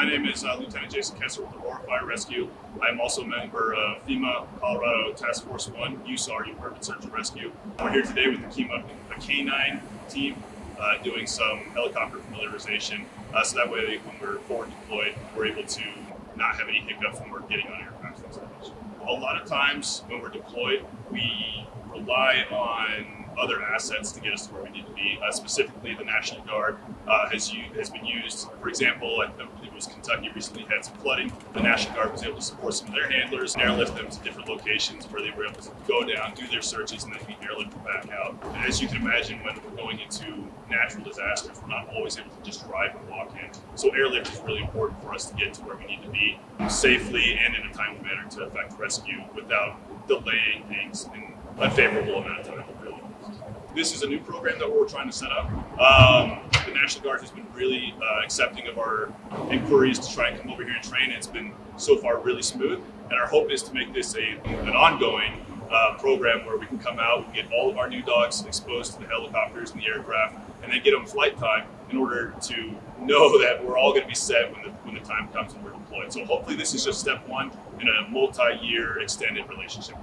My name is uh, Lieutenant Jason Kessler with Aurora Fire Rescue. I'm also a member of FEMA Colorado Task Force 1, USAR, Urban Search and Rescue. We're here today with the KEMA, a K9 team uh, doing some helicopter familiarization uh, so that way when we're forward deployed, we're able to not have any hiccups when we're getting on aircraft. A lot of times when we're deployed, we rely on other assets to get us to where we need to be. Uh, specifically, the National Guard uh, has has been used. For example, I believe it was Kentucky recently had some flooding. The National Guard was able to support some of their handlers, airlift them to different locations where they were able to go down, do their searches, and then be airlifted back out. As you can imagine, when we're going into natural disasters, we're not always able to just drive and walk in. So airlift is really important for us to get to where we need to be safely and in a timely manner to effect rescue without delaying things in unfavorable amount of time. Really. This is a new program that we're trying to set up. Um, the National Guard has been really uh, accepting of our inquiries to try and come over here and train. It's been so far really smooth, and our hope is to make this a an ongoing uh, program where we can come out and get all of our new dogs exposed to the helicopters and the aircraft, and then get them flight time in order to know that we're all going to be set when the when the time comes and we're deployed. So hopefully, this is just step one in a multi-year extended relationship.